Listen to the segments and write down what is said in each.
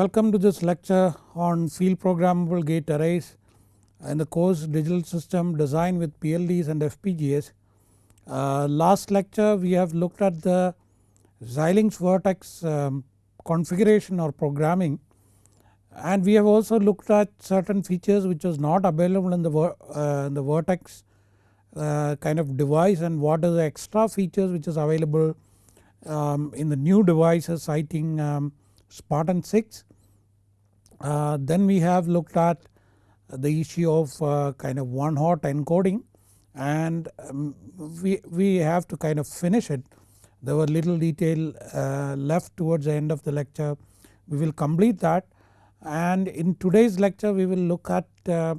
Welcome to this lecture on field programmable gate arrays in the course digital system design with PLDs and FPGAs. Uh, last lecture we have looked at the Xilinx Virtex um, configuration or programming and we have also looked at certain features which was not available in the, uh, in the Virtex uh, kind of device and what are the extra features which is available um, in the new devices citing um, Spartan 6. Uh, then we have looked at the issue of uh, kind of one hot encoding and um, we, we have to kind of finish it. There were little detail uh, left towards the end of the lecture. We will complete that and in today's lecture we will look at uh,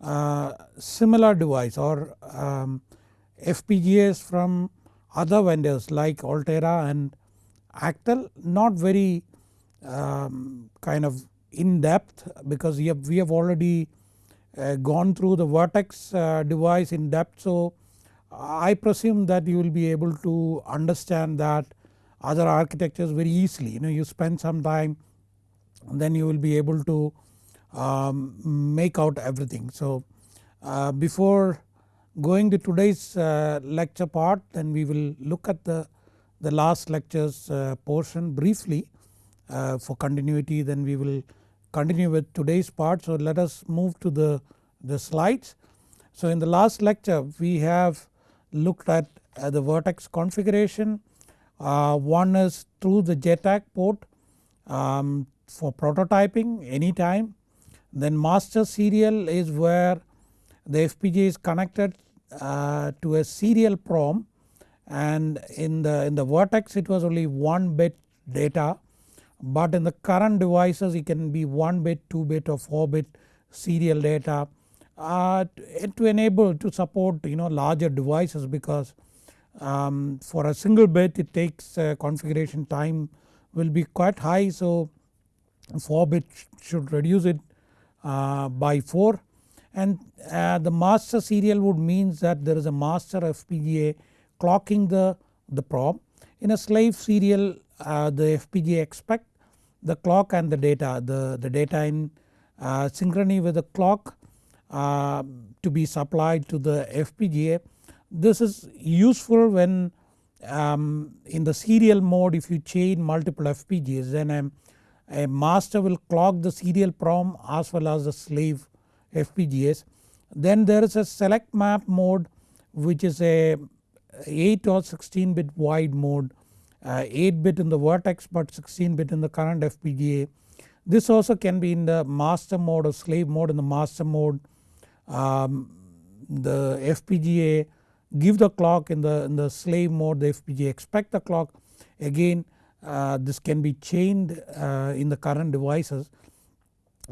uh, similar device or um, FPGAs from other vendors like Altera and Actel not very um, kind of in depth because we have, we have already uh, gone through the Virtex uh, device in depth. So I presume that you will be able to understand that other architectures very easily you know you spend some time then you will be able to um, make out everything. So uh, before going to today's uh, lecture part then we will look at the, the last lectures uh, portion briefly uh, for continuity then we will continue with today's part. So let us move to the, the slides. So in the last lecture we have looked at the Virtex configuration. Uh, one is through the JTAG port um, for prototyping anytime. Then master serial is where the FPGA is connected uh, to a serial PROM and in the in the Virtex it was only 1 bit data but in the current devices it can be 1 bit, 2 bit or 4 bit serial data uh, to enable to support you know larger devices because um, for a single bit it takes uh, configuration time will be quite high so 4 bit should reduce it uh, by 4 and uh, the master serial would means that there is a master FPGA clocking the, the PROM. In a slave serial uh, the FPGA expect the clock and the data the, the data in uh, synchrony with the clock uh, to be supplied to the FPGA. This is useful when um, in the serial mode if you chain multiple FPGAs then a, a master will clock the serial PROM as well as the slave FPGAs. Then there is a select map mode which is a 8 or 16 bit wide mode uh, 8 bit in the vertex but 16 bit in the current FPGA. This also can be in the master mode or slave mode in the master mode. Um, the FPGA give the clock in the, in the slave mode the FPGA expect the clock again uh, this can be chained uh, in the current devices.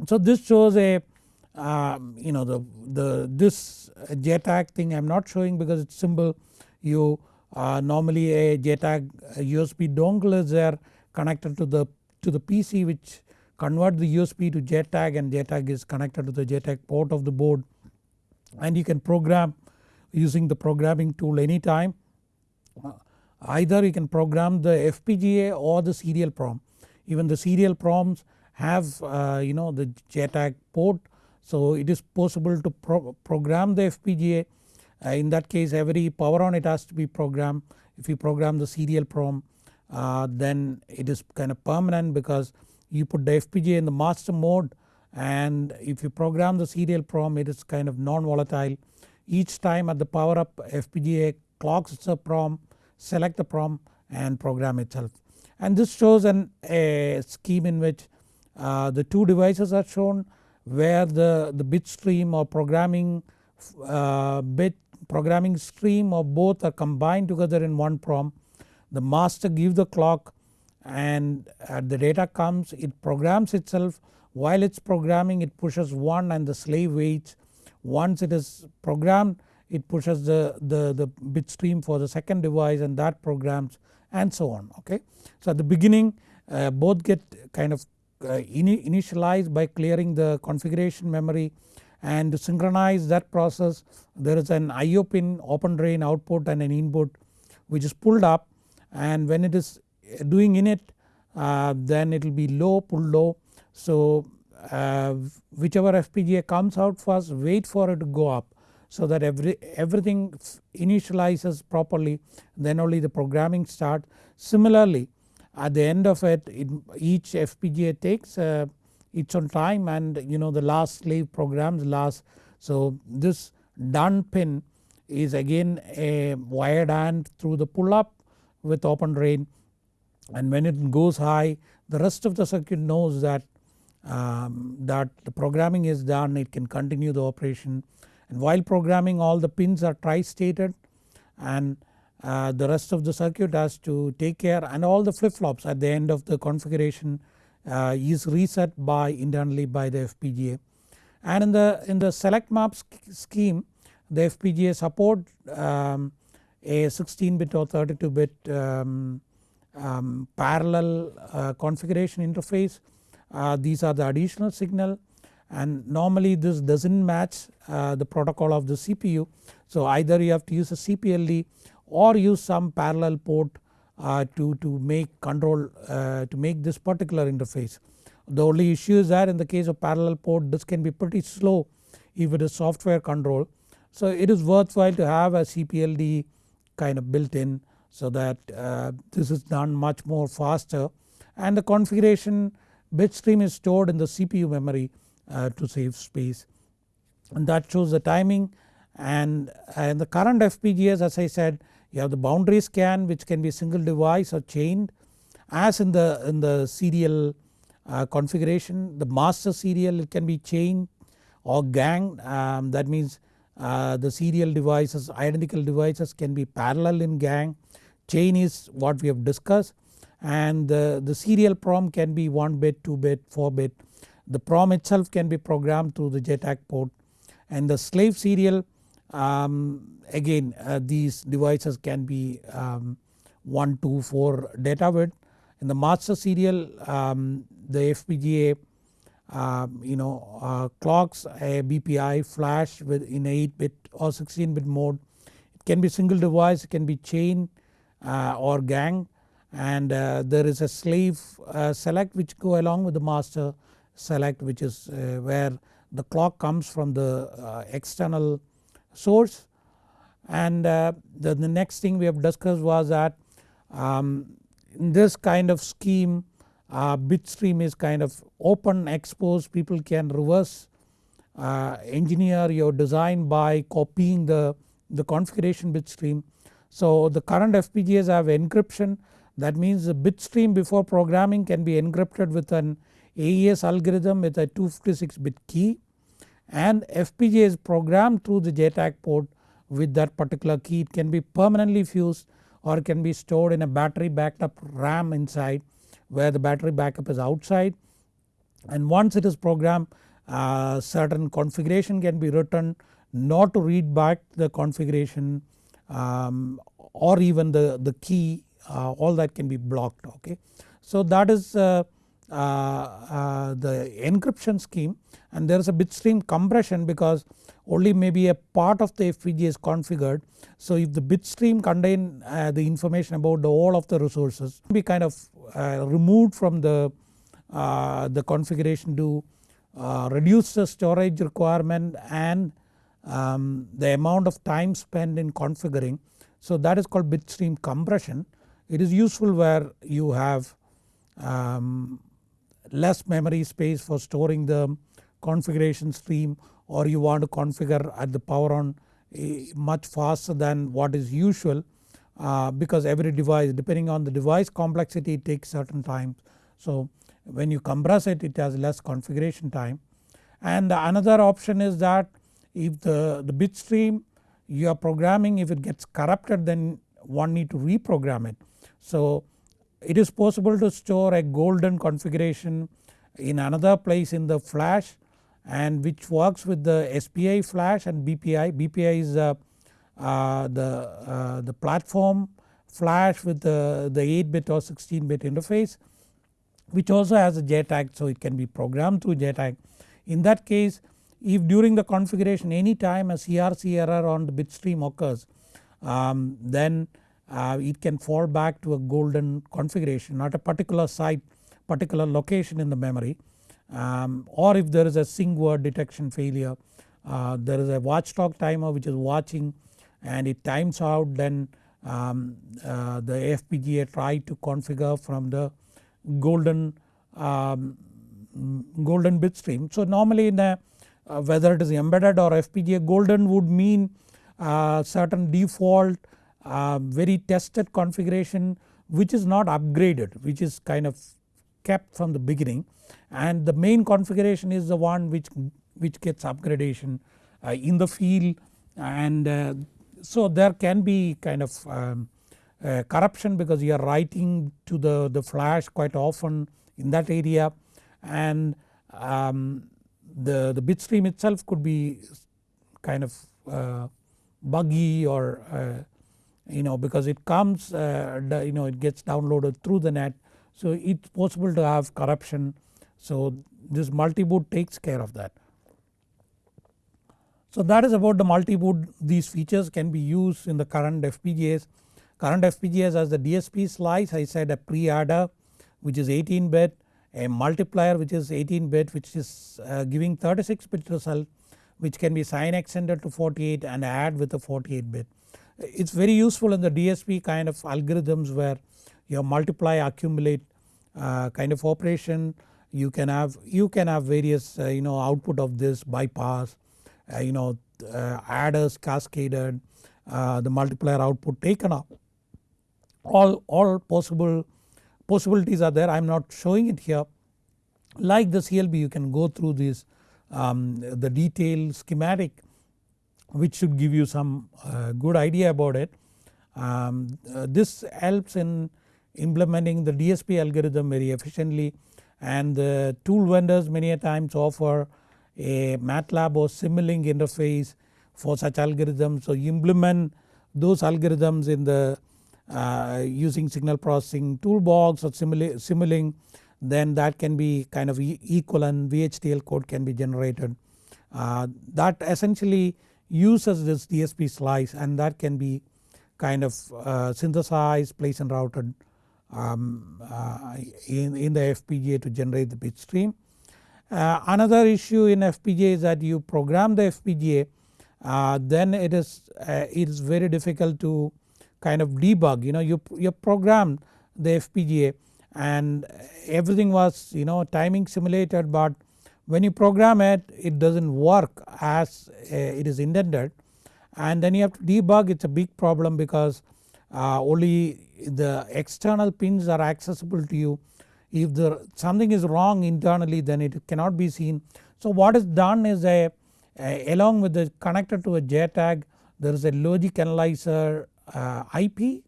So this shows a um, you know the, the this JTAG thing I am not showing because it's simple you uh, normally a JTAG USB dongle is there connected to the to the PC which convert the USB to JTAG and JTAG is connected to the JTAG port of the board. And you can program using the programming tool anytime. Uh, either you can program the FPGA or the serial PROM. Even the serial PROMs have uh, you know the JTAG port. So it is possible to pro program the FPGA in that case every power on it has to be programmed. If you program the serial PROM uh, then it is kind of permanent because you put the FPGA in the master mode and if you program the serial PROM it is kind of non-volatile. Each time at the power up FPGA clocks the PROM, select the PROM and program itself. And this shows an, a scheme in which uh, the two devices are shown where the, the bit stream or programming uh, bit programming stream or both are combined together in one PROM. The master gives the clock and the data comes it programs itself while it's programming it pushes 1 and the slave waits. Once it is programmed it pushes the, the, the bit stream for the second device and that programs and so on okay. So at the beginning uh, both get kind of uh, initialized by clearing the configuration memory and to synchronize that process there is an IO pin open drain output and an input which is pulled up and when it is doing init uh, then it will be low pull low. So uh, whichever FPGA comes out first wait for it to go up so that every everything initializes properly then only the programming start. Similarly at the end of it, it each FPGA takes uh, its own time and you know the last slave programs last. So this done pin is again a wired AND through the pull up with open drain and when it goes high the rest of the circuit knows that um, that the programming is done. It can continue the operation. And while programming all the pins are tri-stated and uh, the rest of the circuit has to take care. And all the flip flops at the end of the configuration is reset by internally by the FPGA. And in the in the select map scheme the FPGA support um, a 16 bit or 32 bit um, um, parallel uh, configuration interface. Uh, these are the additional signal and normally this does not match uh, the protocol of the CPU. So either you have to use a CPLD or use some parallel port uh, to, to make control uh, to make this particular interface. The only issue is that in the case of parallel port this can be pretty slow if it is software control. So it is worthwhile to have a CPLD kind of built in so that uh, this is done much more faster and the configuration bit stream is stored in the CPU memory uh, to save space and that shows the timing and, and the current FPGAs as I said you have the boundary scan which can be single device or chained as in the, in the serial uh, configuration the master serial it can be chained or gang. Um, that means uh, the serial devices identical devices can be parallel in gang. Chain is what we have discussed. And the, the serial PROM can be 1 bit 2 bit 4 bit. The PROM itself can be programmed through the JTAG port. And the slave serial um, again uh, these devices can be um, 1, 2, 4 data width. In the master serial um, the FPGA um, you know uh, clocks a BPI flash with in 8 bit or 16 bit mode. It can be single device, it can be chain uh, or gang and uh, there is a slave uh, select which go along with the master select which is where the clock comes from the external source. And uh, the, the, next thing we have discussed was that um, in this kind of scheme uh, bit stream is kind of open exposed people can reverse uh, engineer your design by copying the, the configuration bit stream. So the current FPGAs have encryption. That means the bit stream before programming can be encrypted with an AES algorithm with a 256 bit key and FPGA is programmed through the JTAG port with that particular key. It can be permanently fused or can be stored in a battery backed up RAM inside where the battery backup is outside and once it is programmed uh, certain configuration can be written not to read back the configuration um, or even the, the key uh, all that can be blocked okay. So that is uh, the encryption scheme and there is a bit stream compression because only maybe a part of the FPGA is configured. So if the bit stream contain uh, the information about the all of the resources be kind of uh, removed from the, uh, the configuration to uh, reduce the storage requirement and um, the amount of time spent in configuring. So that is called bit stream compression. It is useful where you have um, less memory space for storing the configuration stream or you want to configure at the power on eh, much faster than what is usual uh, because every device depending on the device complexity it takes certain time. So when you compress it it has less configuration time and another option is that if the, the bit stream you are programming if it gets corrupted then one need to reprogram it. So it is possible to store a golden configuration in another place in the flash and which works with the SPI flash and BPI. BPI is uh, uh, the, uh, the platform flash with the, the 8 bit or 16 bit interface which also has a JTAG so it can be programmed through JTAG. In that case if during the configuration any time a CRC error on the bit stream occurs um, then uh, it can fall back to a golden configuration not a particular site particular location in the memory um, or if there is a sync word detection failure uh, there is a watchdog timer which is watching and it times out then um, uh, the FPGA try to configure from the golden um, golden bit stream. So normally in a uh, whether it is embedded or FPGA golden would mean uh, certain default very tested configuration which is not upgraded which is kind of kept from the beginning. And the main configuration is the one which, which gets upgradation uh, in the field. And uh, so there can be kind of um, uh, corruption because you are writing to the, the flash quite often in that area. And um, the, the bit stream itself could be kind of uh, buggy or uh, you know because it comes uh, you know it gets downloaded through the net so it's possible to have corruption so this multi-boot takes care of that. So that is about the multi-boot these features can be used in the current FPGAs. Current FPGAs as the DSP slice I said a pre-adder which is 18 bit, a multiplier which is 18 bit which is uh, giving 36 bit result which can be sign extended to 48 and add with a 48 bit. It's very useful in the DSP kind of algorithms where your multiply accumulate uh, kind of operation. You can have you can have various uh, you know output of this bypass uh, you know uh, adders cascaded uh, the multiplier output taken up. All, all possible possibilities are there. I am not showing it here. Like the CLB you can go through this um, the detailed schematic which should give you some uh, good idea about it. Um, uh, this helps in implementing the DSP algorithm very efficiently and the tool vendors many a times offer a MATLAB or Simulink interface for such algorithms. So implement those algorithms in the uh, using signal processing toolbox or Simulink then that can be kind of equal and VHDL code can be generated. Uh, that essentially uses this DSP slice and that can be kind of uh, synthesized, placed and routed um, uh, in, in the FPGA to generate the bit stream. Uh, another issue in FPGA is that you program the FPGA uh, then it is uh, it is very difficult to kind of debug you know you, you programmed the FPGA and everything was you know timing simulated but when you program it it does not work as uh, it is intended. And then you have to debug. It is a big problem because uh, only the external pins are accessible to you. If something is wrong internally then it cannot be seen. So what is done is a, a along with the connected to a JTAG there is a logic analyzer uh, IP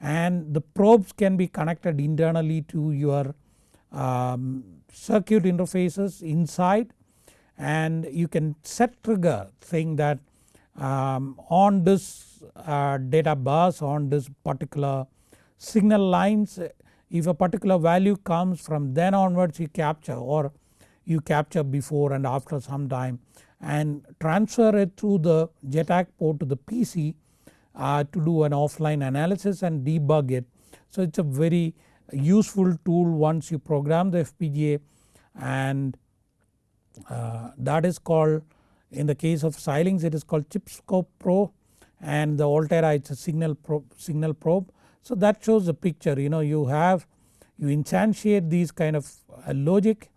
and the probes can be connected internally to your um, circuit interfaces inside and you can set trigger saying that um, on this uh, data bus on this particular signal lines if a particular value comes from then onwards you capture or you capture before and after some time and transfer it through the JTAG port to the PC uh, to do an offline analysis and debug it. So it is a very useful tool once you program the FPGA and uh, that is called in the case of Xilinx it is called ChipScope Pro and the Altera it is a signal probe, signal probe. So that shows the picture you know you have you instantiate these kind of uh, logic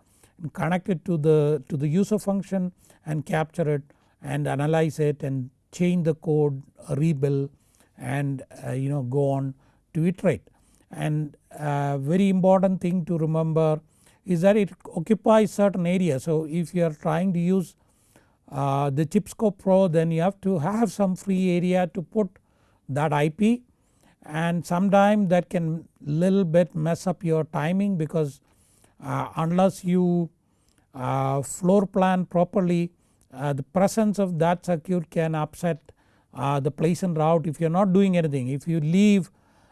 connect it to the to the user function and capture it and analyze it and change the code rebuild and uh, you know go on to iterate. And uh, very important thing to remember is that it occupies certain area. So if you are trying to use uh, the ChipScope Pro then you have to have some free area to put that IP and sometime that can little bit mess up your timing because uh, unless you uh, floor plan properly uh, the presence of that circuit can upset uh, the place and route if you are not doing anything. If you leave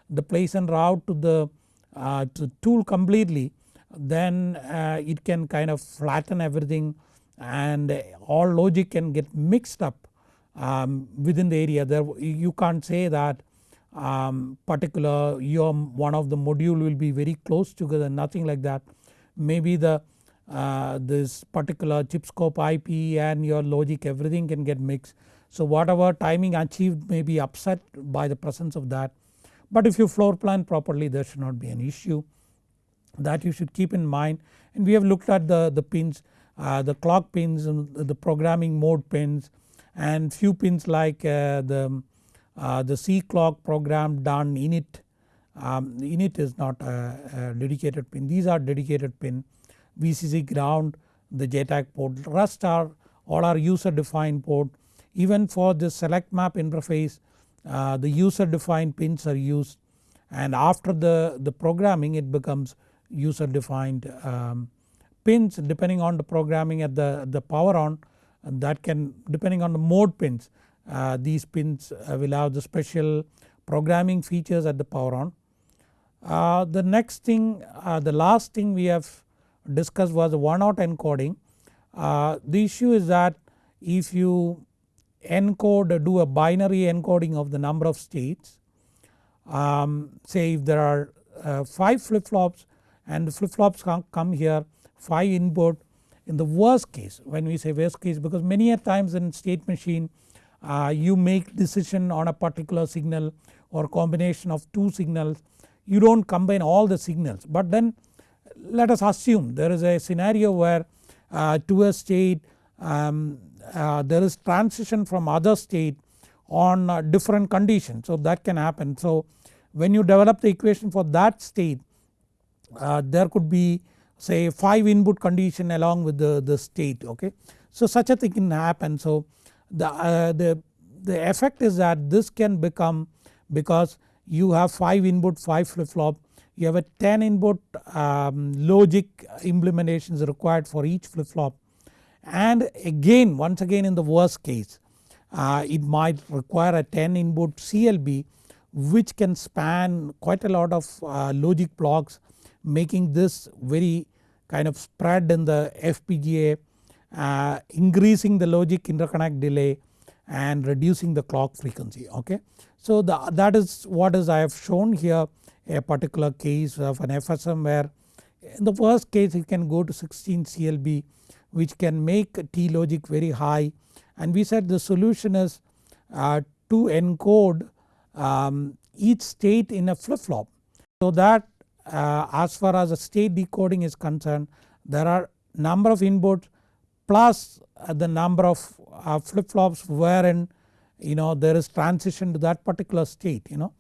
the place and route to the uh, to tool completely then uh, it can kind of flatten everything and all logic can get mixed up um, within the area there you can't say that um, particular your one of the module will be very close together nothing like that. Maybe the uh, this particular ChipScope IP and your logic everything can get mixed. So whatever timing achieved may be upset by the presence of that but if you floor plan properly there should not be an issue. That you should keep in mind. And we have looked at the, the pins uh, the clock pins and the programming mode pins and few pins like uh, the, uh, the C clock program done init. Um, init is not a, a, dedicated pin. These are dedicated pin. VCC ground the JTAG port rest are all are user defined port. Even for the select map interface uh, the user defined pins are used and after the, the programming it becomes user defined um, pins depending on the programming at the, the power on that can depending on the mode pins uh, these pins uh, will have the special programming features at the power on. Uh, the next thing uh, the last thing we have discussed was one hot encoding. The issue is that if you encode do a binary encoding of the number of states. Um, say if there are uh, 5 flip flops and the flip flops come here 5 input. In the worst case when we say worst case because many a times in state machine uh, you make decision on a particular signal or combination of 2 signals. You do not combine all the signals but then let us assume there is a scenario where uh, to a state um, uh, there is transition from other state on uh, different conditions so that can happen. So when you develop the equation for that state uh, there could be say 5 input condition along with the, the state okay. So such a thing can happen so the, uh, the, the effect is that this can become because you have 5 input 5 flip flop you have a 10 input um, logic implementations required for each flip flop and again once again in the worst case uh, it might require a 10 input CLB which can span quite a lot of uh, logic blocks making this very kind of spread in the FPGA uh, increasing the logic interconnect delay and reducing the clock frequency okay. So the, that is what is I have shown here a particular case of an FSM where in the worst case it can go to 16 CLB which can make T logic very high and we said the solution is uh, to encode um, each state in a flip flop. So that uh, as far as the state decoding is concerned there are number of inputs plus uh, the number of uh, flip flops wherein you know there is transition to that particular state you know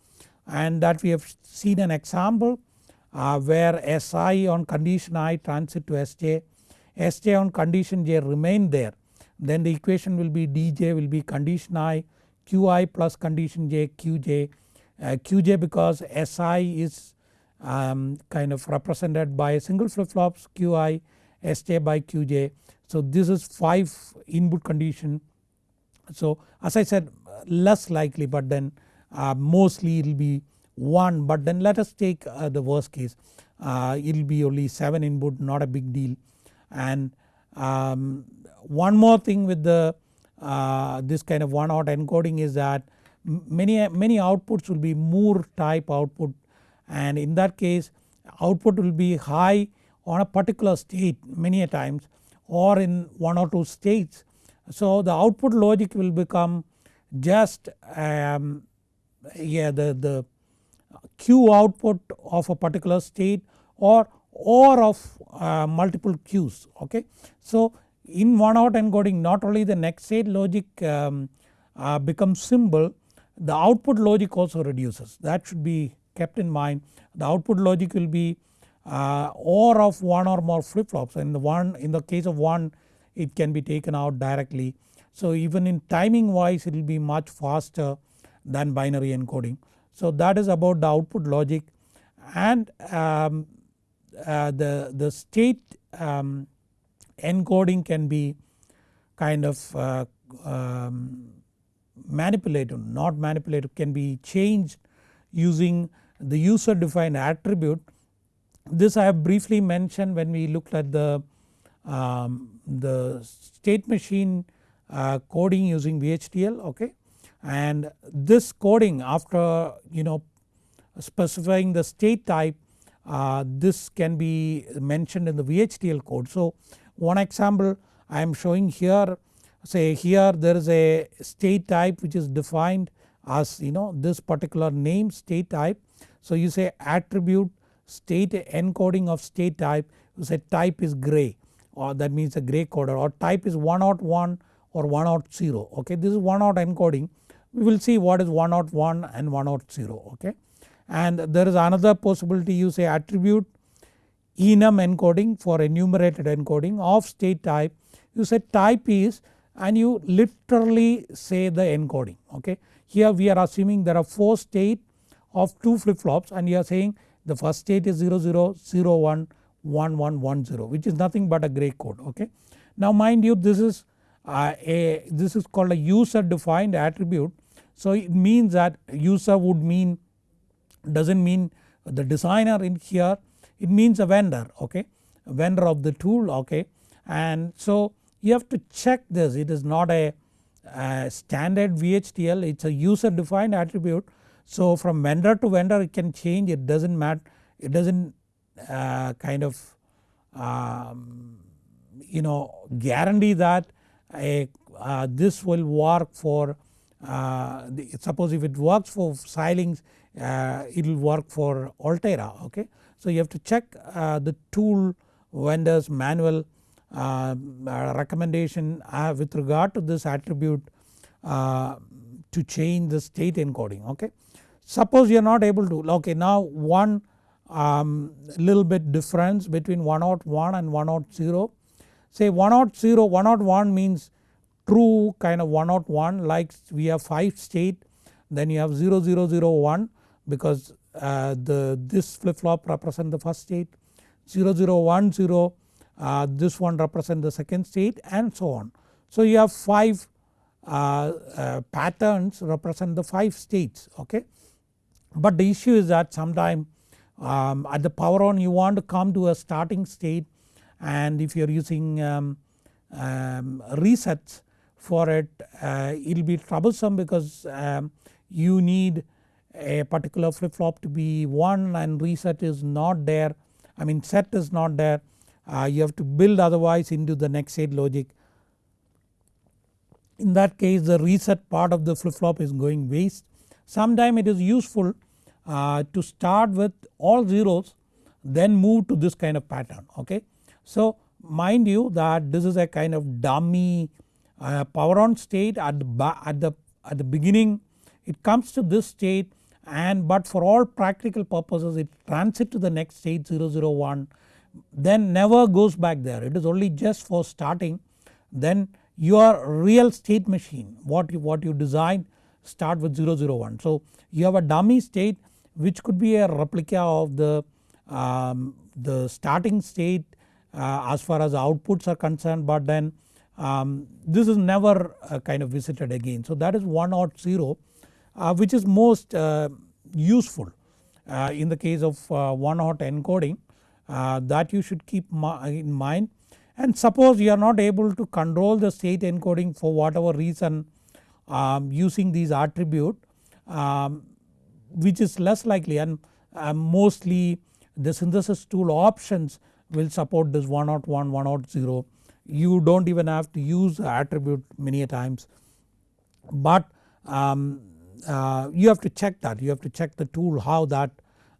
and that we have seen an example uh, where Si on condition I transit to Sj Sj on condition j remain there. Then the equation will be dj will be condition i qi plus condition j qj. Uh, qj because si is um, kind of represented by single flip flops qi sj by qj. So this is 5 input condition. So as I said less likely but then uh, mostly it will be 1 but then let us take uh, the worst case. Uh, it will be only 7 input not a big deal and um, one more thing with the uh, this kind of one hot encoding is that many many outputs will be Moore type output and in that case output will be high on a particular state many a times or in one or two states. So the output logic will become just um, yeah the, the Q output of a particular state or or of uh, multiple queues okay. So in one hot encoding not only the next state logic um, uh, becomes symbol the output logic also reduces that should be kept in mind the output logic will be uh, or of one or more flip flops and the one in the case of one it can be taken out directly. So even in timing wise it will be much faster than binary encoding. So that is about the output logic and um, the, the state um, encoding can be kind of uh, um, manipulated not manipulated can be changed using the user defined attribute. This I have briefly mentioned when we looked at the, um, the state machine uh, coding using VHDL okay and this coding after you know specifying the state type uh, this can be mentioned in the VHDL code. So one example I am showing here say here there is a state type which is defined as you know this particular name state type. So you say attribute state encoding of state type you say type is gray or that means a gray coder or type is 101 or 100 okay this is 100 encoding we will see what is 101 and 100 okay and there is another possibility you say attribute enum encoding for enumerated encoding of state type you say type is and you literally say the encoding okay. Here we are assuming there are 4 state of 2 flip flops and you are saying the first state is 00, 01, 1110 which is nothing but a gray code okay. Now mind you this is uh, a this is called a user defined attribute so it means that user would mean does not mean the designer in here it means a vendor okay? A vendor of the tool okay? And so you have to check this. It is not a, a standard VHDL it is a user defined attribute. So from vendor to vendor it can change. It does not matter it does not uh, kind of um, you know guarantee that a, uh, this will work for uh, the, suppose if it works for Xilinx it will work for Altera okay. So you have to check uh, the tool vendors manual uh, recommendation uh, with regard to this attribute uh, to change the state encoding okay. Suppose you are not able to okay now one um, little bit difference between 101 and 100 say 100 101 means true kind of 101 like we have 5 state then you have 0001 because uh, the this flip flop represent the first state 0010 uh, this one represent the second state and so on. So you have 5 uh, uh, patterns represent the 5 states okay. But the issue is that sometime um, at the power on you want to come to a starting state and if you are using um, um, resets for it uh, it will be troublesome because um, you need a particular flip flop to be 1 and reset is not there I mean set is not there uh, you have to build otherwise into the next state logic. In that case the reset part of the flip flop is going waste. Sometime it is useful uh, to start with all zeros then move to this kind of pattern okay. So mind you that this is a kind of dummy uh, power on state at the, at the, at the beginning it comes to this state and but for all practical purposes it transit to the next state 001 then never goes back there it is only just for starting then your real state machine what you, what you design start with 001. So you have a dummy state which could be a replica of the, um, the starting state uh, as far as outputs are concerned but then um, this is never uh, kind of visited again. So that is 1 or 0 uh, which is most uh, useful uh, in the case of uh, 1 hot encoding uh, that you should keep in mind. And suppose you are not able to control the state encoding for whatever reason um, using these attribute um, which is less likely and uh, mostly the synthesis tool options will support this 101 100 you do not even have to use the attribute many times. But um, uh, you have to check that. You have to check the tool how that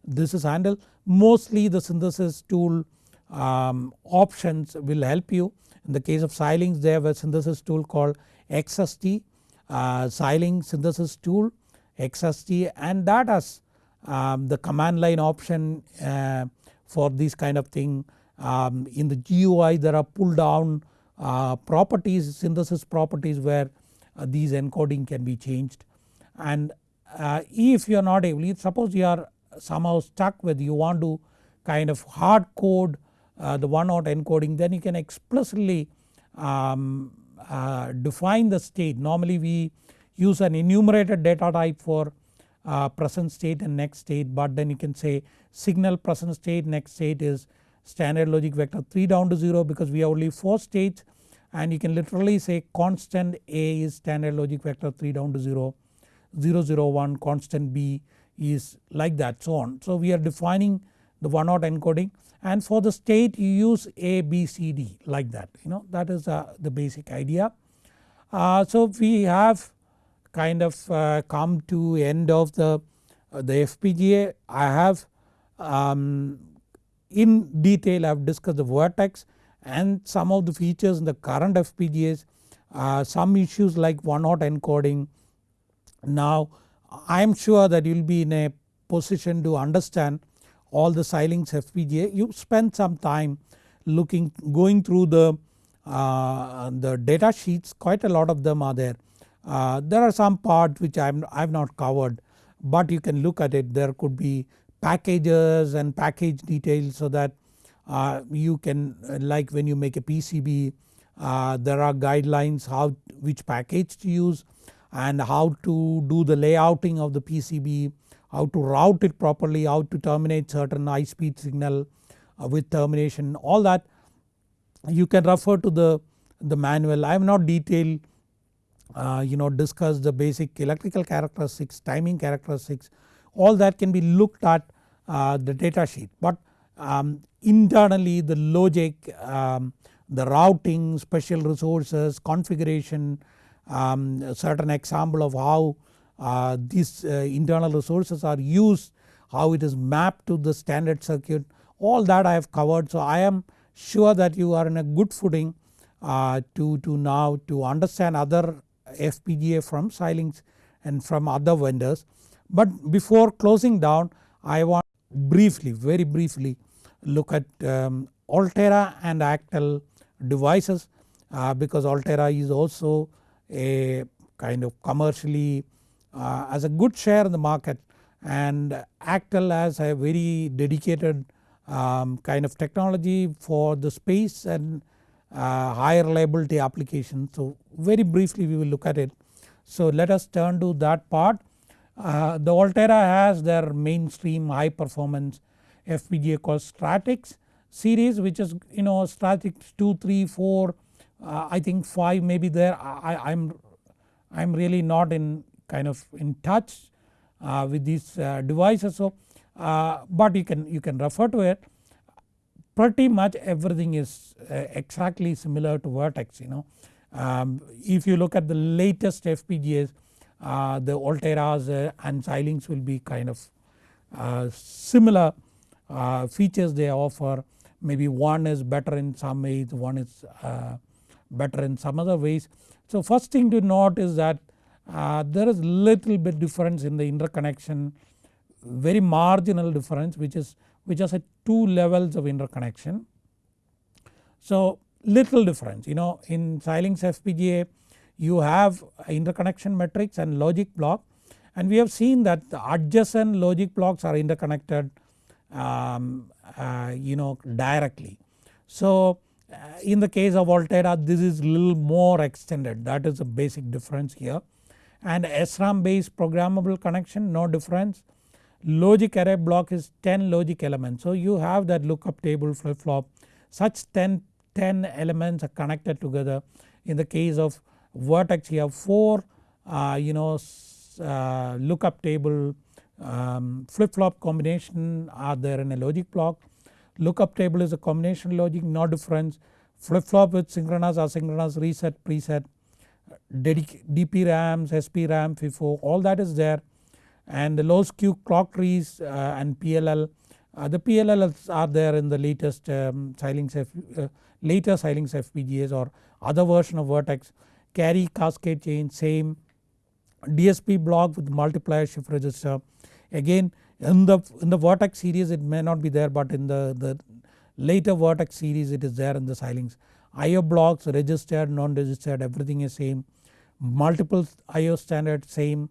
this is handled. Mostly the synthesis tool um, options will help you. In the case of Xilinx they have a synthesis tool called XST uh, Xilinx synthesis tool XST and that has um, the command line option uh, for this kind of thing. Um, in the GUI there are pull down uh, properties synthesis properties where uh, these encoding can be changed and uh, if you are not able suppose you are somehow stuck with you want to kind of hard code uh, the one hot encoding then you can explicitly um, uh, define the state. Normally we use an enumerated data type for uh, present state and next state but then you can say signal present state next state is standard logic vector 3 down to 0 because we have only 4 states. And you can literally say constant A is standard logic vector 3 down to 0 001 constant B is like that so on. So we are defining the one hot encoding and for the state you use A, B, C, D like that you know that is uh, the basic idea. Uh, so we have kind of uh, come to end of the, uh, the FPGA. I have um, in detail I have discussed the Virtex and some of the features in the current FPGAs, uh, some issues like one hot encoding. Now I am sure that you will be in a position to understand all the Xilinx FPGA. You spend some time looking going through the, uh, the data sheets quite a lot of them are there. Uh, there are some parts which I have not covered but you can look at it there could be packages and package details so that uh, you can like when you make a PCB uh, there are guidelines how which package to use and how to do the layouting of the PCB, how to route it properly, how to terminate certain high speed signal uh, with termination all that. You can refer to the, the manual. I have not detailed uh, you know discussed the basic electrical characteristics, timing characteristics. All that can be looked at uh, the data sheet. But um, internally the logic, um, the routing, special resources, configuration, um, certain example of how uh, these uh, internal resources are used, how it is mapped to the standard circuit all that I have covered. So I am sure that you are in a good footing uh, to, to now to understand other FPGA from Xilinx and from other vendors. But before closing down I want briefly very briefly look at um, Altera and Actel devices uh, because Altera is also a kind of commercially uh, as a good share in the market and Actel has a very dedicated um, kind of technology for the space and uh, high reliability applications. So very briefly we will look at it. So let us turn to that part. Uh, the Altera has their mainstream high performance FPGA called Stratix series which is you know Stratix 2, 3, 4 uh, I think 5 may be there. I, I'm, I'm really not in kind of in touch uh, with these uh, devices. So uh, but you can you can refer to it. Pretty much everything is uh, exactly similar to Virtex you know. Um, if you look at the latest FPGAs uh, the Alteras and Xilinx will be kind of similar uh, features they offer. Maybe one is better in some ways one is uh, better in some other ways. So first thing to note is that uh, there is little bit difference in the interconnection very marginal difference which is which has a two levels of interconnection. So little difference you know in Xilinx FPGA you have interconnection matrix and logic block and we have seen that the adjacent logic blocks are interconnected um, uh, you know directly. So in the case of Altera this is little more extended that is a basic difference here and SRAM based programmable connection no difference. Logic array block is 10 logic elements so you have that lookup table flip flop such 10, 10 elements are connected together. In the case of Virtex you have 4 uh, you know uh, lookup table um, flip flop combination are there in a logic block. Lookup table is a combination logic no difference. Flip flop with synchronous asynchronous reset preset DP RAMs, SP RAM, FIFO all that is there and the low skew clock trees uh, and PLL. Uh, the PLLs are there in the latest um, Xilinx F, uh, later Xilinx FPGAs or other version of Virtex. Carry cascade chain same DSP block with multiplier shift register Again in the in the vortex series it may not be there but in the, the later Virtex series it is there in the Xilinx. IO blocks registered non-registered everything is same multiple IO standard same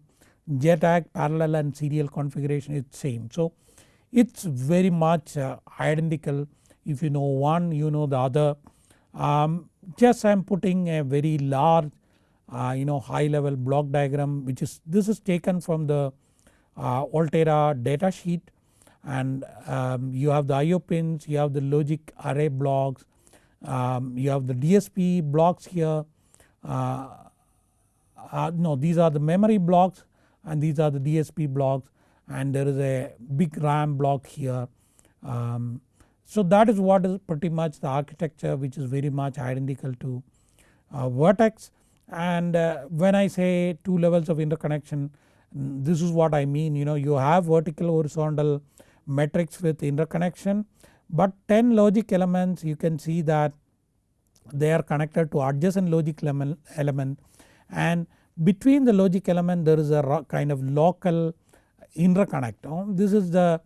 JTAG parallel and serial configuration is same. So it's very much uh, identical if you know one you know the other um, just I am putting a very large uh, you know high level block diagram which is this is taken from the Altera data sheet and um, you have the IO pins, you have the logic array blocks, um, you have the DSP blocks here, uh, uh, no these are the memory blocks and these are the DSP blocks and there is a big RAM block here. Um, so that is what is pretty much the architecture which is very much identical to uh, Virtex and uh, when I say 2 levels of interconnection this is what I mean you know you have vertical horizontal matrix with interconnection but 10 logic elements you can see that they are connected to adjacent logic element and between the logic element there is a kind of local interconnect. Oh, this is the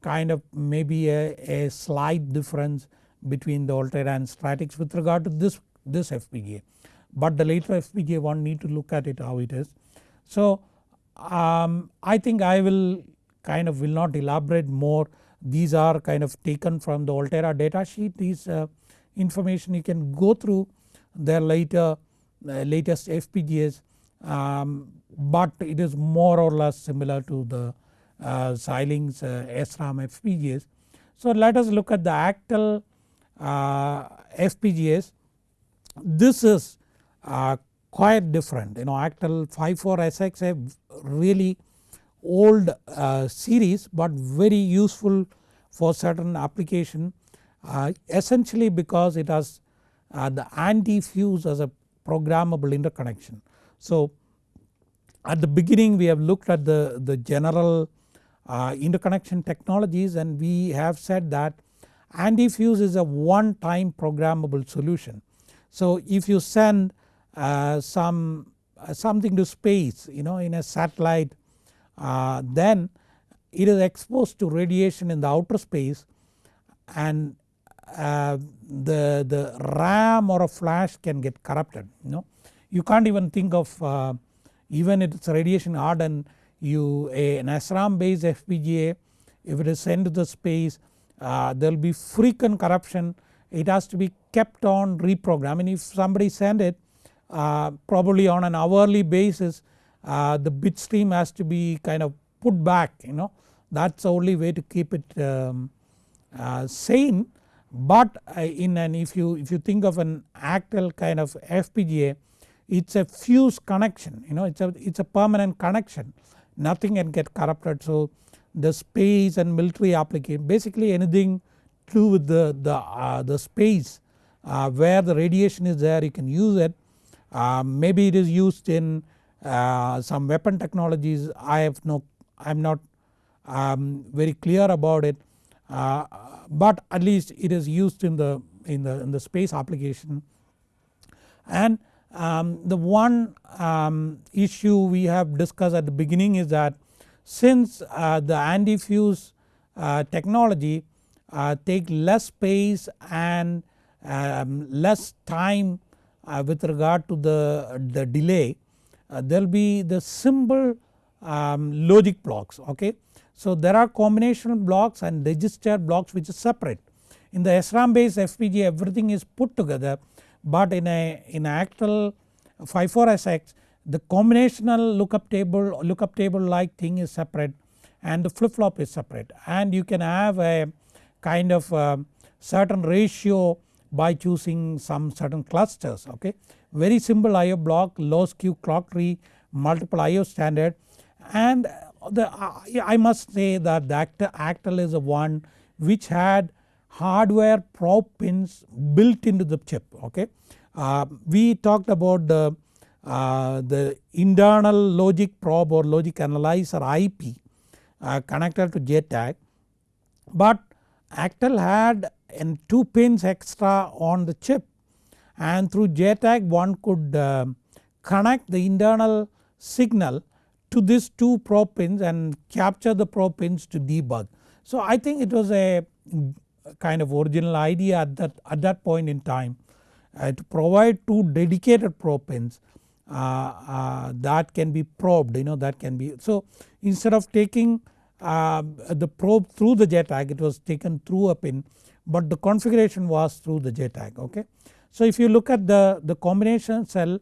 kind of maybe a, a slight difference between the Altera and Stratix with regard to this, this FPGA but the later FPGA one need to look at it how it is. So um, I think I will kind of will not elaborate more these are kind of taken from the Altera data sheet these uh, information you can go through their later uh, latest FPGAs um, but it is more or less similar to the uh, Xilinx uh, SRAM FPGAs. So let us look at the Actel uh, FPGAs. This is uh, quite different you know Actel 54SX a really old uh, series but very useful for certain application uh, essentially because it has uh, the anti-fuse as a programmable interconnection. So at the beginning we have looked at the, the general uh, interconnection technologies and we have said that anti-fuse is a one time programmable solution. So if you send some uh, something to space you know in a satellite. Uh, then it is exposed to radiation in the outer space and uh, the, the RAM or a flash can get corrupted you know. You can't even think of uh, even if it's radiation hardened you a, an SRAM based FPGA if it is sent to the space uh, there will be frequent corruption. It has to be kept on reprogram. And if somebody send it uh, probably on an hourly basis uh, the bit stream has to be kind of put back you know. That is the only way to keep it um, uh, sane. But uh, in an if you if you think of an Actel kind of FPGA it is a fuse connection you know it is a it is a permanent connection. Nothing can get corrupted. So the space and military application basically anything to do with the, the, uh, the space uh, where the radiation is there you can use it. uh, maybe it is used in uh, some weapon technologies. I have no I am not um, very clear about it. Uh, but at least it is used in the in the in the space application. And um, the one um, issue we have discussed at the beginning is that since uh, the anti-fuse uh, technology uh, take less space and um, less time with regard to the, the delay uh, there will be the simple um, logic blocks okay. So there are combination blocks and register blocks which is separate. In the SRAM based FPGA everything is put together but in a in Actel 54SX the combinational lookup table lookup table like thing is separate and the flip flop is separate and you can have a kind of uh, certain ratio by choosing some certain clusters okay. Very simple IO block low skew clock tree multiple IO standard and the I must say that the Actel is the one which had hardware probe pins built into the chip okay. Uh, we talked about the, uh, the internal logic probe or logic analyzer IP uh, connected to JTAG but Actel had 2 pins extra on the chip and through JTAG one could uh, connect the internal signal to these 2 probe pins and capture the probe pins to debug. So I think it was a kind of original idea at that, at that point in time uh, to provide 2 dedicated probe pins uh, uh, that can be probed you know that can be. So instead of taking uh, the probe through the JTAG it was taken through a pin but the configuration was through the JTAG okay. So if you look at the, the combination cell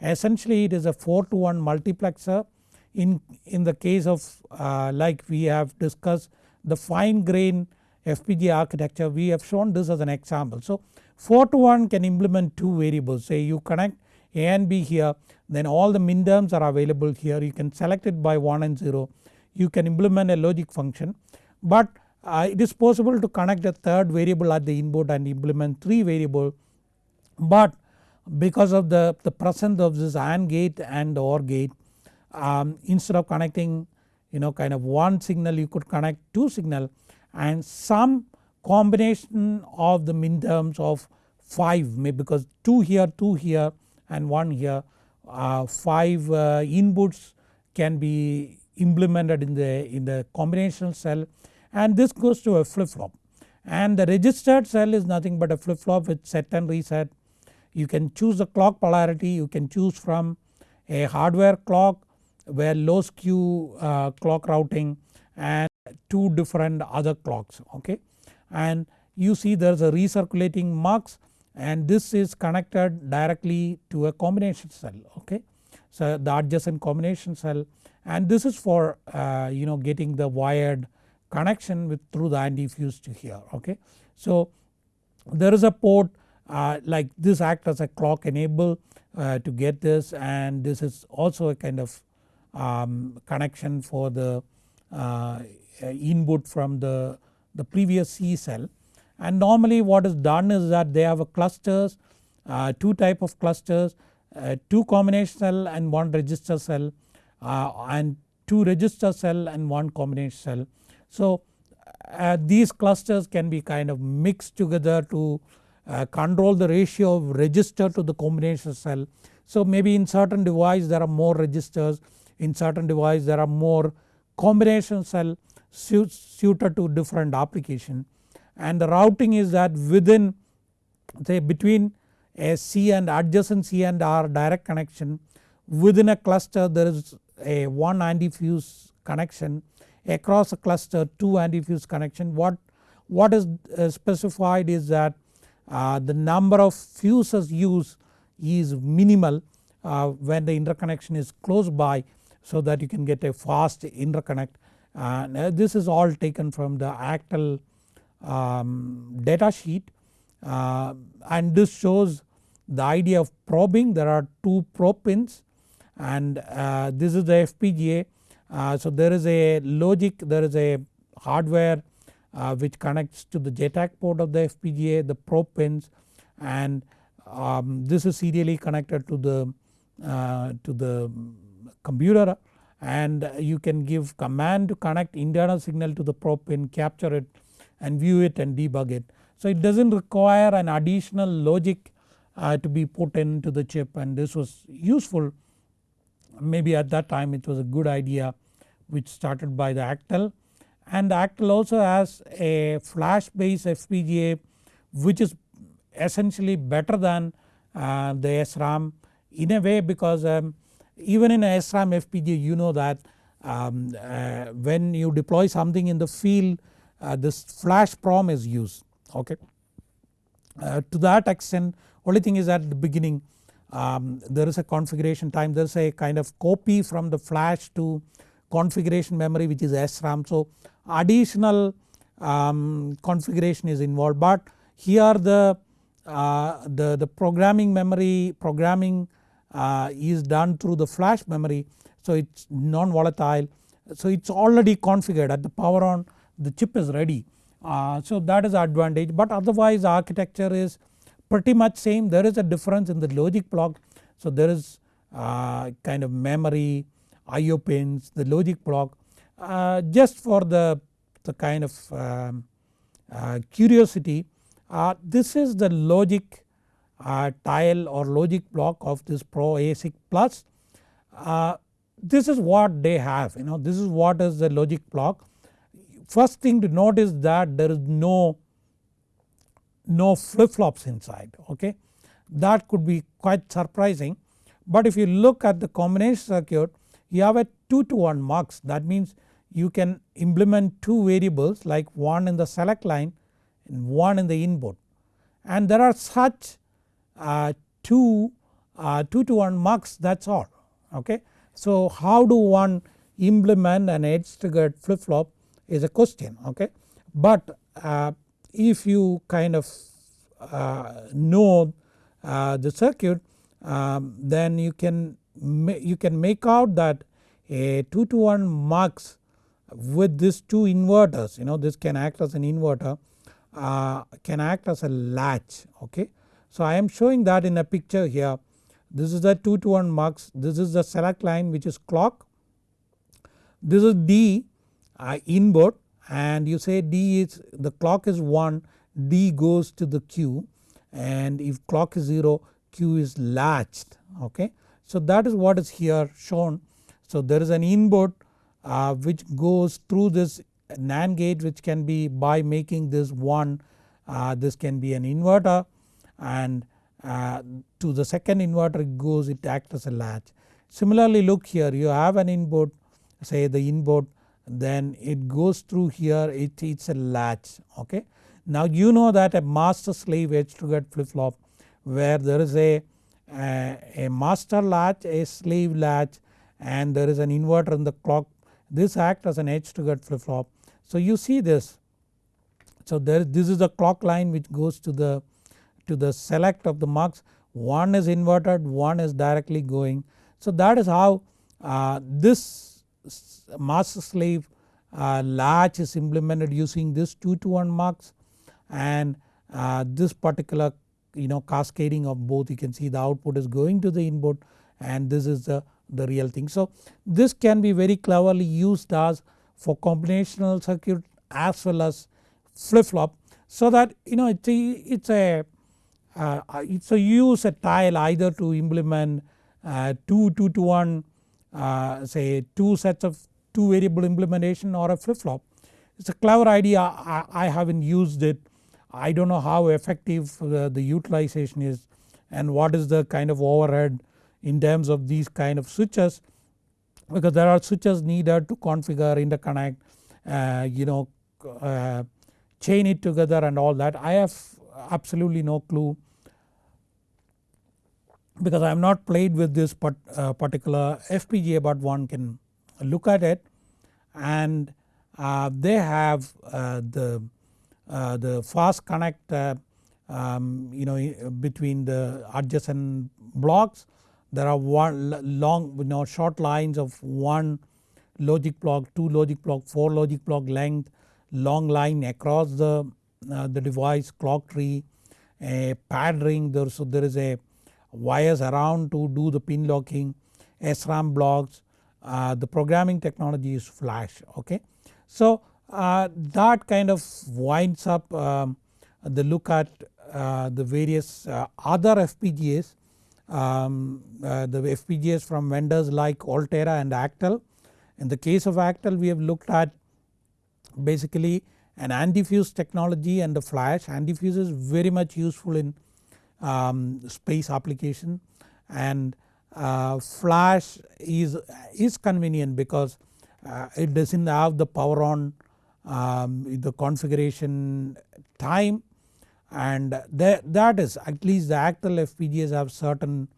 essentially it is a 4 to 1 multiplexer. In, in the case of uh, like we have discussed the fine grain FPGA architecture we have shown this as an example. So 4 to 1 can implement 2 variables. Say you connect A and B here then all the min terms are available here. You can select it by 1 and 0 you can implement a logic function. But uh, it is possible to connect a third variable at the input and implement 3 variable but because of the, the presence of this AND gate and OR gate um, instead of connecting you know kind of one signal you could connect two signal and some combination of the min terms of 5 maybe because 2 here 2 here and 1 here uh, 5 uh, inputs can be implemented in the in the combinational cell and this goes to a flip flop and the registered cell is nothing but a flip flop with set and reset. You can choose the clock polarity you can choose from a hardware clock where low skew uh, clock routing and two different other clocks okay and you see there is a recirculating mux and this is connected directly to a combination cell okay. So the adjacent combination cell and this is for uh, you know getting the wired connection with through the antifuse to here okay. So there is a port uh, like this act as a clock enable uh, to get this and this is also a kind of um, connection for the uh, input from the, the previous C cell and normally what is done is that they have a clusters uh, two type of clusters uh, 2 combination cell and 1 register cell uh, and 2 register cell and 1 combination cell. So uh, these clusters can be kind of mixed together to uh, control the ratio of register to the combination cell. So maybe in certain device there are more registers in certain device there are more combination cell suited to different application and the routing is that within say between a C and adjacent C and R direct connection within a cluster there is a one antifuse connection across a cluster two antifuse connection. What what is uh, specified is that uh, the number of fuses used is minimal uh, when the interconnection is close by so that you can get a fast interconnect. And this is all taken from the Actel um, data sheet. And this shows the idea of probing. There are two probe pins and this is the FPGA. Uh, so there is a logic there is a hardware uh, which connects to the JTAG port of the FPGA the probe pins and um, this is serially connected to the uh, to the computer. And you can give command to connect internal signal to the probe pin capture it and view it and debug it. So it does not require an additional logic uh, to be put into the chip. And this was useful. Maybe at that time it was a good idea which started by the Actel and Actel also has a flash based FPGA which is essentially better than uh, the SRAM in a way because um, even in a SRAM FPGA you know that um, uh, when you deploy something in the field uh, this flash PROM is used okay. Uh, to that extent only thing is at the beginning um, there is a configuration time there is a kind of copy from the flash to configuration memory which is SRAM. So additional um, configuration is involved but here the, uh, the, the programming memory programming uh, is done through the flash memory so it's non-volatile so it's already configured at the power on the chip is ready. Uh, so that is advantage but otherwise architecture is pretty much same there is a difference in the logic block. So there is uh, kind of memory IO pins the logic block uh, just for the, the kind of um, uh, curiosity uh, this is the logic uh, tile or logic block of this Pro ASIC plus. this is what they have you know this is what is the logic block first thing to note is that there is no, no flip flops inside okay. That could be quite surprising but if you look at the combination circuit you have a 2 to 1 mux that means you can implement two variables like one in the select line and one in the input and there are such uh, two uh, 2 to 1 mux that is all okay. So how do one implement an edge triggered flip flop is a question okay. But uh, if you kind of uh, know uh, the circuit um, then you can you can make out that a 2 to 1 mux with these two inverters you know this can act as an inverter uh, can act as a latch okay. So I am showing that in a picture here this is the 2 to 1 mux this is the select line which is clock this is D uh, input and you say D is the clock is 1 D goes to the Q and if clock is 0 Q is latched okay. So that is what is here shown. So there is an input uh, which goes through this NAND gate which can be by making this 1 uh, this can be an inverter and uh, to the second inverter it goes it acts as a latch. Similarly look here you have an input say the input then it goes through here it, it's a latch okay. Now you know that a master slave edge triggered flip flop where there is a, a, a master latch a slave latch and there is an inverter in the clock this acts as an edge triggered flip flop. So you see this so there this is the clock line which goes to the to the select of the mux one is inverted one is directly going. So that is how uh, this master slave uh, latch is implemented using this 2 to 1 mux and uh, this particular you know cascading of both you can see the output is going to the input and this is the, the real thing. So this can be very cleverly used as for combinational circuit as well as flip flop so that you know it's a, it's a uh, it's a use a tile either to implement uh, 2 2 to 1 uh, say 2 sets of 2 variable implementation or a flip flop. It's a clever idea I, I haven't used it I don't know how effective the, the utilization is and what is the kind of overhead in terms of these kind of switches because there are switches needed to configure interconnect uh, you know uh, chain it together and all that. I have absolutely no clue because I have not played with this uh, particular FPGA but one can look at it. And uh, they have uh, the the fast connect uh, um, you know between the adjacent blocks there are one long you know short lines of one logic block, 2 logic block, 4 logic block length, long line across the, uh, the device clock tree, a pad ring there so there is a wires around to do the pin locking, SRAM blocks, uh, the programming technology is flash okay. So uh, that kind of winds up um, the look at uh, the various uh, other FPGAs um, uh, the FPGAs from vendors like Altera and Actel. In the case of Actel we have looked at basically an antifuse technology and the flash. Antifuse is very much useful in um, space application and uh, flash is, is convenient because uh, it does not have the power on um, the configuration time and that, that is at least the Actel FPGAs have certain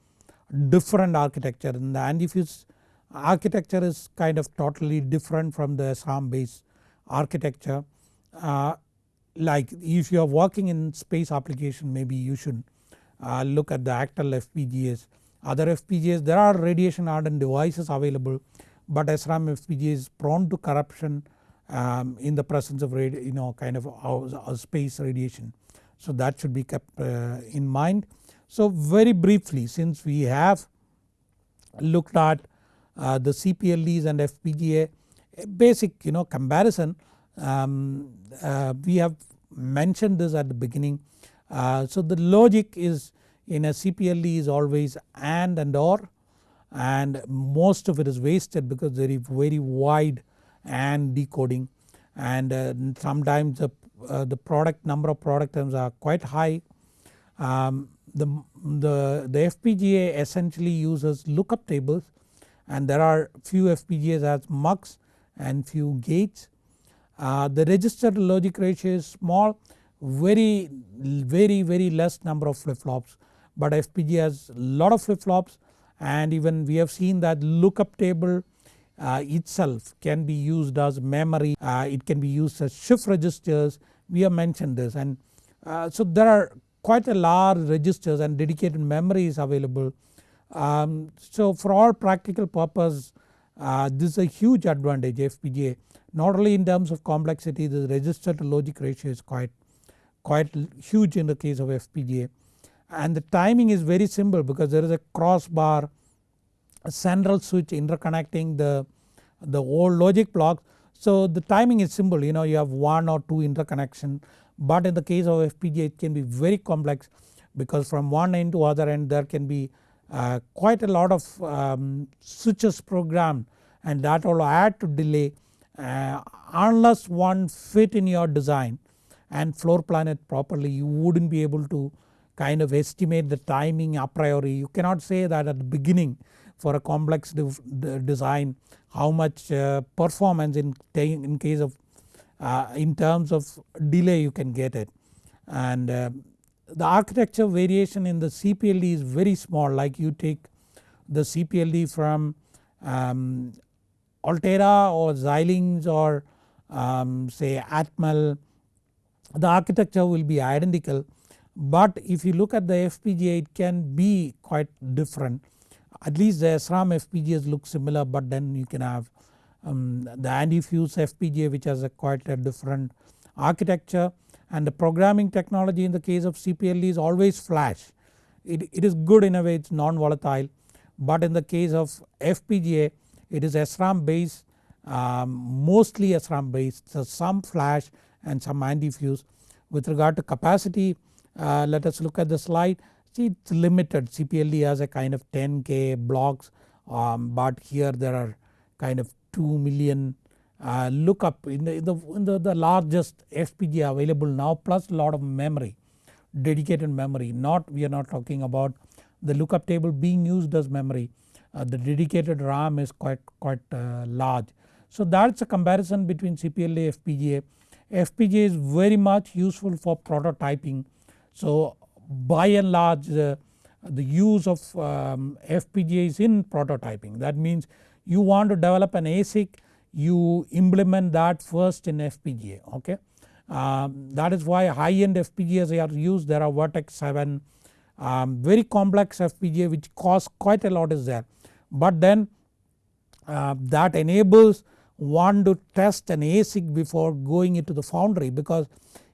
different architecture and the antifuse architecture is kind of totally different from the SRAM based architecture. Uh, like if you are working in space application maybe you should uh, look at the Actel FPGAs. Other FPGAs there are radiation hardened devices available but SRAM FPGA is prone to corruption um, in the presence of you know kind of space radiation. So that should be kept uh, in mind. So very briefly since we have looked at uh, the CPLDs and FPGA basic you know comparison um, uh, we have mentioned this at the beginning. Uh, so the logic is in a CPLD is always AND and OR and most of it is wasted because there is very wide AND decoding and uh, sometimes the uh, the product number of product terms are quite high. Um, the, the, the FPGA essentially uses lookup tables and there are few FPGAs as MUX and few gates. Uh, the register logic ratio is small very very very less number of flip flops but FPGA has lot of flip flops and even we have seen that lookup table itself can be used as memory, uh, it can be used as shift registers. We have mentioned this and uh, so there are quite a large registers and dedicated memory is available. Um, so for all practical purpose uh, this is a huge advantage FPGA not only in terms of complexity the register to logic ratio is quite quite huge in the case of FPGA and the timing is very simple because there is a crossbar central switch interconnecting the, the old logic blocks. So the timing is simple you know you have one or two interconnection but in the case of FPGA it can be very complex because from one end to other end there can be uh, quite a lot of um, switches programmed and that will add to delay uh, unless one fit in your design and floor plan it properly you wouldn't be able to kind of estimate the timing a priori. You cannot say that at the beginning for a complex design how much uh, performance in, in case of uh, in terms of delay you can get it. And uh, the architecture variation in the CPLD is very small. Like you take the CPLD from um, Altera or Xilinx or um, say Atmel the architecture will be identical. But if you look at the FPGA it can be quite different at least the SRAM FPGAs look similar but then you can have um, the anti-fuse FPGA which has a quite a different architecture and the programming technology in the case of CPLD is always flash. It, it is good in a way it is non-volatile but in the case of FPGA it is SRAM based um, mostly SRAM based so some flash and some anti-fuse. With regard to capacity uh, let us look at the slide see it is limited CPLD has a kind of 10k blocks um, but here there are kind of 2 million. Uh, lookup in the, in the, in the, the largest FPGA available now plus a lot of memory dedicated memory. Not we are not talking about the lookup table being used as memory. Uh, the dedicated RAM is quite quite uh, large. So that's a comparison between CPLD and FPGA. FPGA is very much useful for prototyping. So by and large the, use of um, FPGA is in prototyping. That means you want to develop an ASIC you implement that first in FPGA okay. Um, that is why high end FPGAs are used. There are Virtex 7 um, very complex FPGA which costs quite a lot is there. But then uh, that enables one to test an ASIC before going into the foundry because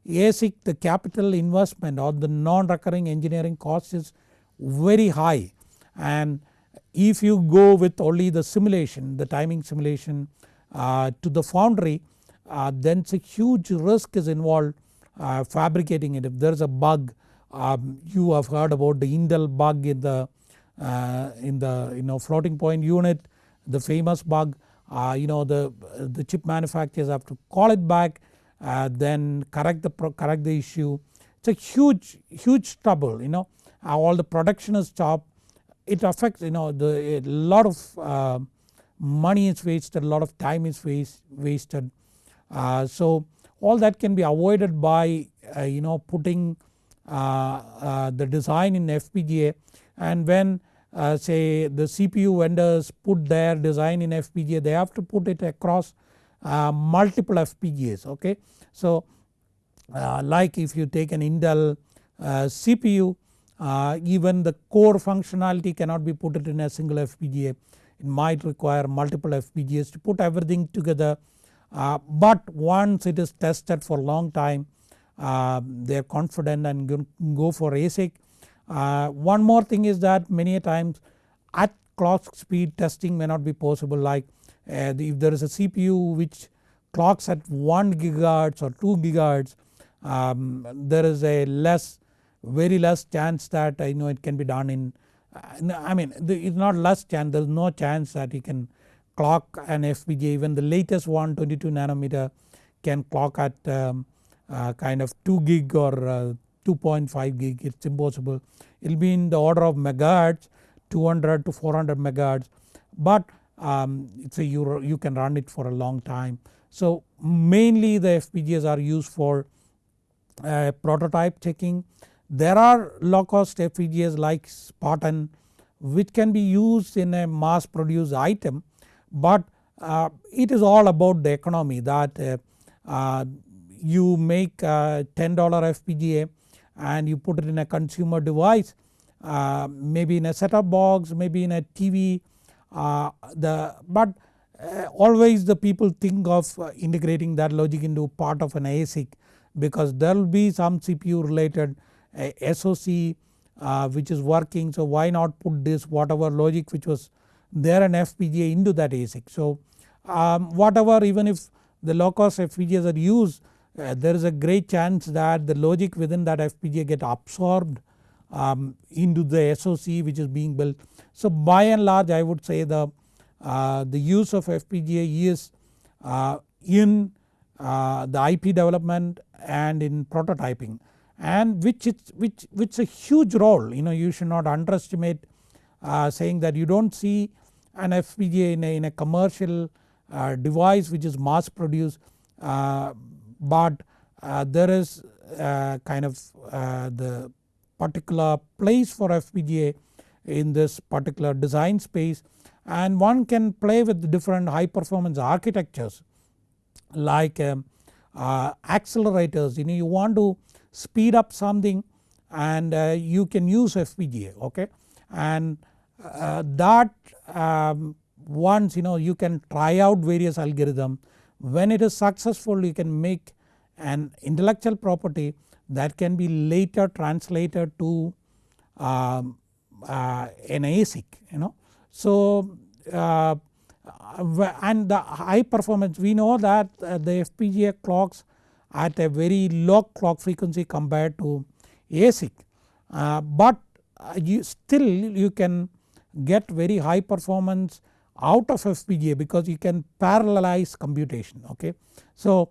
ASIC the capital investment or the non-recurring engineering cost is very high. And if you go with only the simulation the timing simulation uh, to the foundry uh, then a huge risk is involved uh, fabricating it. If there is a bug um, you have heard about the Intel bug in the uh, in the you know floating point unit the famous bug. Uh, you know the, the chip manufacturers have to call it back uh, then correct the correct the issue. It's a huge huge trouble you know uh, all the production is stopped it affects you know the a lot of uh, money is wasted a lot of time is waste, wasted. Uh, so all that can be avoided by uh, you know putting uh, the design in FPGA and when say the CPU vendors put their design in FPGA they have to put it across uh, multiple FPGAs okay. So uh, like if you take an Intel uh, CPU even the core functionality cannot be put it in a single FPGA it might require multiple FPGAs to put everything together uh, but once it is tested for long time uh, they are confident and go for ASIC. Uh, one more thing is that many a times at clock speed testing may not be possible like uh, if there is a CPU which clocks at 1 gigahertz or 2 gigahertz um, there is a less very less chance that I know it can be done in uh, I mean it's not less chance there is no chance that you can clock an FPGA even the latest one 22 nanometer can clock at um, uh, kind of 2 gig or uh, 2.5 gig. It's impossible. It will be in the order of megahertz 200 to 400 megahertz. But um, so you, you can run it for a long time. So mainly the FPGAs are used for uh, prototype checking. There are low cost FPGAs like Spartan which can be used in a mass produced item but uh, it is all about the economy that uh, uh you make a $10 FPGA and you put it in a consumer device uh, maybe in a set top box, maybe in a TV uh, the but uh, always the people think of uh, integrating that logic into part of an ASIC because there will be some CPU related SOC which is working so why not put this whatever logic which was there an FPGA into that ASIC. So um, whatever even if the low cost FPGAs are used uh, there is a great chance that the logic within that FPGA get absorbed um, into the SOC which is being built. So by and large I would say the, uh, the use of FPGA is uh, in uh, the IP development and in prototyping and which it's which which a huge role you know you should not underestimate uh, saying that you don't see an FPGA in a, in a commercial uh, device which is mass produced uh, but there is kind of the particular place for FPGA in this particular design space and one can play with different high performance architectures like um, uh, accelerators. You know you want to speed up something and uh, you can use FPGA okay? And uh, that um, once you know you can try out various algorithm. When it is successful you can make an intellectual property that can be later translated to um, uh, an ASIC you know. So uh, and the high performance we know that uh, the FPGA clocks at a very low clock frequency compared to ASIC uh, but uh, you still you can get very high performance out of FPGA because you can parallelize computation okay. So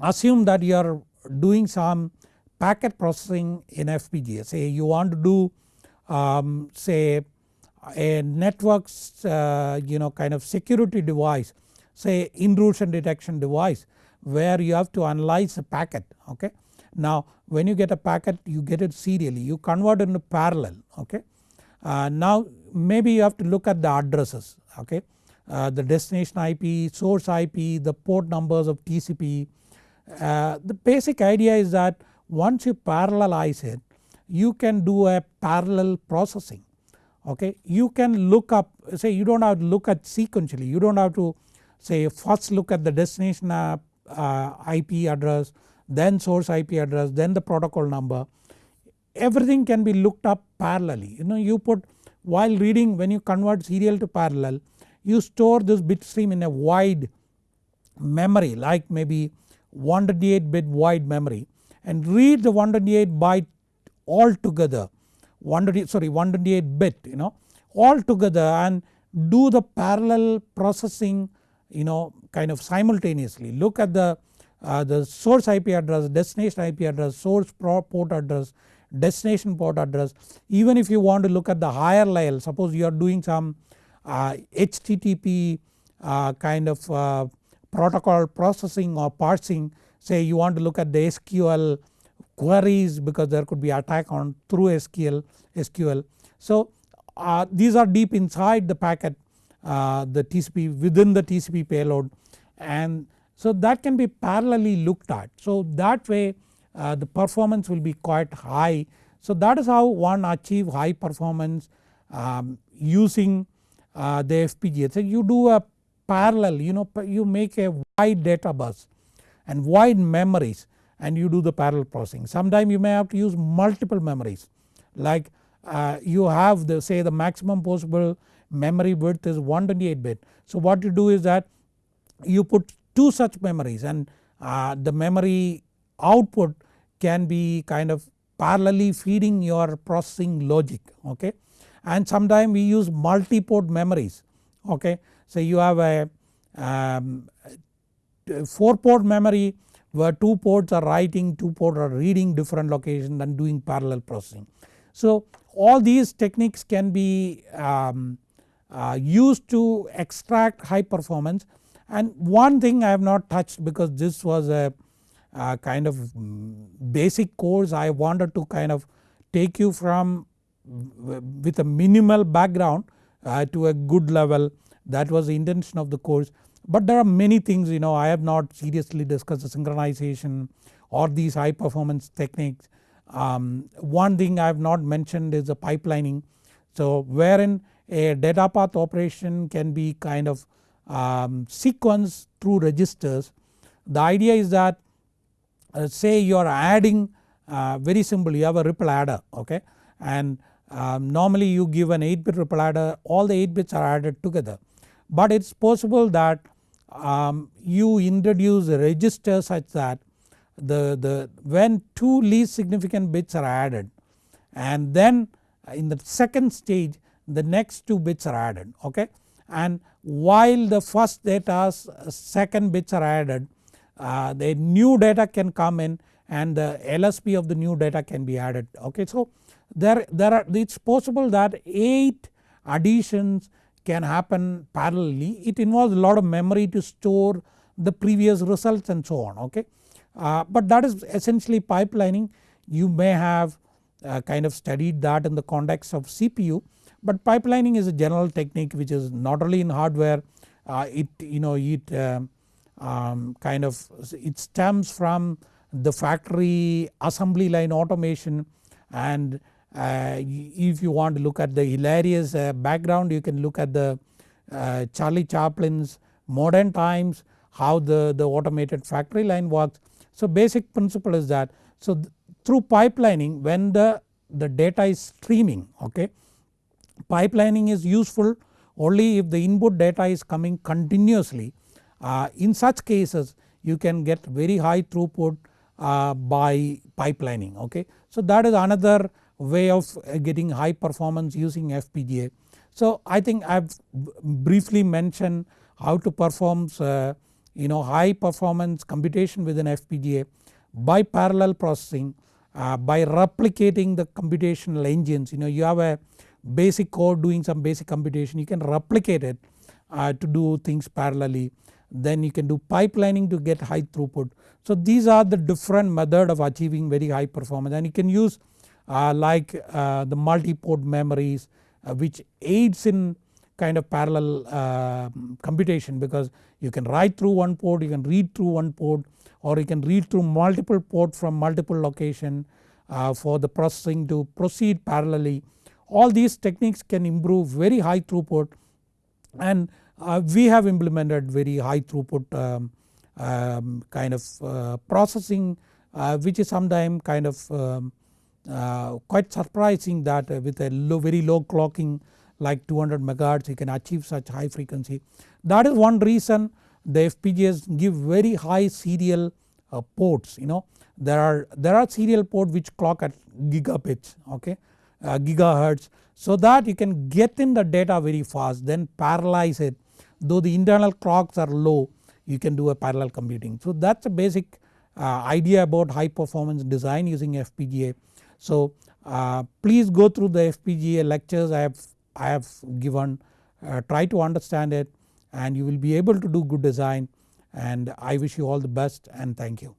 assume that you are doing some packet processing in FPGA say you want to do um, say a networks uh, you know kind of security device say intrusion detection device where you have to analyze a packet okay. Now when you get a packet you get it serially you convert it into parallel okay. Uh, now maybe you have to look at the addresses okay uh, the destination IP, source IP, the port numbers of TCP. Uh, the basic idea is that once you parallelize it you can do a parallel processing okay. You can look up say you do not have to look at sequentially. You do not have to say first look at the destination uh, uh IP address then source IP address then the protocol number. Everything can be looked up parallelly. You know you put while reading when you convert serial to parallel you store this bit stream in a wide memory like maybe 128 bit wide memory and read the 128 byte all together 128 sorry 128 bit you know all together and do the parallel processing you know kind of simultaneously look at the uh, the source IP address, destination IP address, source port address, destination port address. Even if you want to look at the higher level suppose you are doing some uh, HTTP uh, kind of uh, protocol processing or parsing say you want to look at the SQL queries because there could be attack on through SQL. SQL. So uh, these are deep inside the packet uh, the TCP within the TCP payload and so that can be parallelly looked at. So that way uh, the performance will be quite high. So that is how one achieve high performance um, using uh, the FPGA. So you do a parallel you know you make a wide data bus and wide memories and you do the parallel processing. Sometimes you may have to use multiple memories like uh, you have the say the maximum possible memory width is 128 bit. So what you do is that you put two such memories and uh, the memory output can be kind of parallelly feeding your processing logic okay. And sometimes we use multi-port memories okay. So you have a um, 4 port memory where 2 ports are writing, 2 ports are reading different locations and doing parallel processing. So all these techniques can be um, uh, used to extract high performance and one thing I have not touched because this was a uh, kind of basic course I wanted to kind of take you from with a minimal background uh, to a good level that was the intention of the course. But there are many things you know I have not seriously discussed the synchronization or these high performance techniques um, one thing I have not mentioned is the pipelining. So wherein a data path operation can be kind of um, sequenced through registers. The idea is that uh, say you are adding uh, very simple you have a ripple adder okay and um, normally you give an 8 bit ripple adder all the 8 bits are added together. But it is possible that um, you introduce a register such that the, the when 2 least significant bits are added and then in the second stage the next 2 bits are added okay and while the first data second bits are added uh, the new data can come in and the LSB of the new data can be added okay. So there, there are it is possible that 8 additions can happen parallelly it involves a lot of memory to store the previous results and so on okay. Uh, but that is essentially pipelining you may have uh, kind of studied that in the context of CPU but pipelining is a general technique which is not only in hardware uh, it you know it um, um, kind of it stems from the factory assembly line automation and if you want to look at the hilarious uh, background you can look at the uh, Charlie Chaplin's modern times how the, the automated factory line works. So basic principle is that so th through pipelining when the, the data is streaming okay pipelining is useful only if the input data is coming continuously. Uh, in such cases you can get very high throughput uh, by pipelining okay. So that is another way of uh, getting high performance using FPGA. So I think I have briefly mentioned how to perform uh, you know high performance computation within FPGA by parallel processing uh, by replicating the computational engines you know you have a basic code doing some basic computation you can replicate it uh, to do things parallelly then you can do pipelining to get high throughput. So these are the different method of achieving very high performance and you can use like uh, the multi-port memories uh, which aids in kind of parallel uh, computation because you can write through one port, you can read through one port or you can read through multiple port from multiple location uh, for the processing to proceed parallelly. All these techniques can improve very high throughput and uh, we have implemented very high throughput um, um, kind of uh, processing uh, which is sometimes kind of um, uh, quite surprising that with a low, very low clocking like 200 megahertz you can achieve such high frequency. That is one reason the FPGAs give very high serial uh, ports you know there are there are serial port which clock at gigabits okay uh, gigahertz so that you can get in the data very fast then parallelize it though the internal clocks are low you can do a parallel computing. So that is a basic uh, idea about high performance design using FPGA. So uh, please go through the FPGA lectures I have, I have given uh, try to understand it and you will be able to do good design and I wish you all the best and thank you.